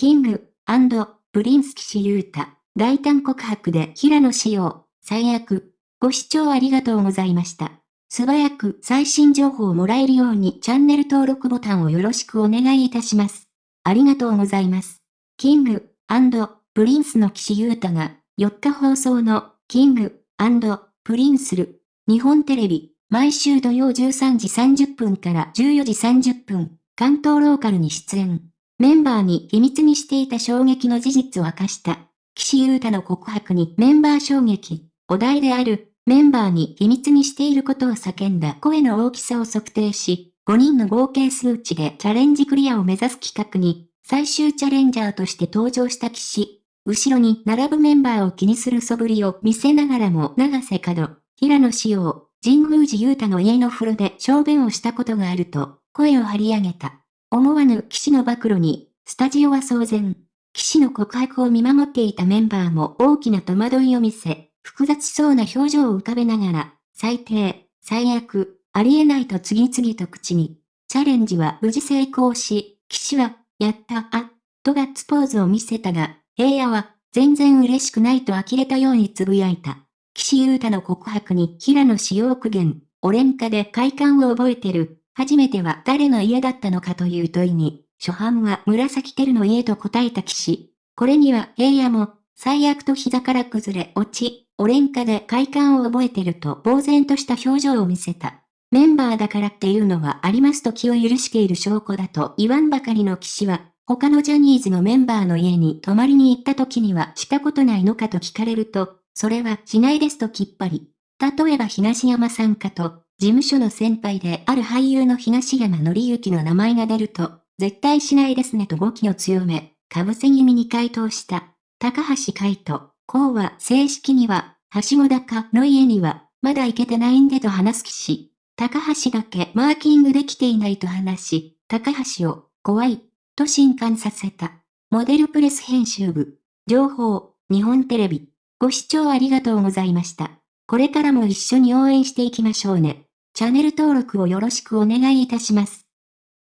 King & Prince 岸優太、大胆告白で平野紫耀、最悪。ご視聴ありがとうございました。素早く最新情報をもらえるようにチャンネル登録ボタンをよろしくお願いいたします。ありがとうございます。 King & Prince の岸優太が、4日放送の、 King & Prince る、日本テレビ、毎週土曜13時30分から14時30分、関東ローカルに出演。メンバーに秘密にしていた衝撃の事実を明かした。岸優太の告白にメンバー衝撃。お題である、メンバーに秘密にしていることを叫んだ声の大きさを測定し、5人の合計数値でチャレンジクリアを目指す企画に、最終チャレンジャーとして登場した岸。後ろに並ぶメンバーを気にする素振りを見せながらも長瀬角、平野志陽、神宮寺優太の家の風呂で小便をしたことがあると、声を張り上げた。思わぬ騎士の暴露に、スタジオは騒然。騎士の告白を見守っていたメンバーも大きな戸惑いを見せ、複雑そうな表情を浮かべながら、最低、最悪、ありえないと次々と口に。チャレンジは無事成功し、騎士は、やった、あ、とガッツポーズを見せたが、平野は、全然嬉しくないと呆れたように呟いた。岸優太の告白に平野志陽苦言、オレンカで快感を覚えてる、初めては誰の家だったのかという問いに、初版は紫テルの家と答えた騎士。これには平野も、最悪と膝から崩れ落ち、オレンカで快感を覚えてると呆然とした表情を見せた。メンバーだからっていうのはありますと気を許している証拠だと言わんばかりの騎士は、他のジャニーズのメンバーの家に泊まりに行った時にはしたことないのかと聞かれると、それはしないですときっぱり。例えば東山さんかと、事務所の先輩である俳優の東山紀之の名前が出ると、絶対しないですねと語気を強め、かぶせ気味に回答した。高橋海人、こうは正式には、はしご高の家には、まだ行けてないんでと話す騎士。高橋だけマーキングできていないと話し、高橋を、怖い、と震撼させた。モデルプレス編集部。情報、日本テレビ。ご視聴ありがとうございました。これからも一緒に応援していきましょうね。チャンネル登録をよろしくお願いいたします。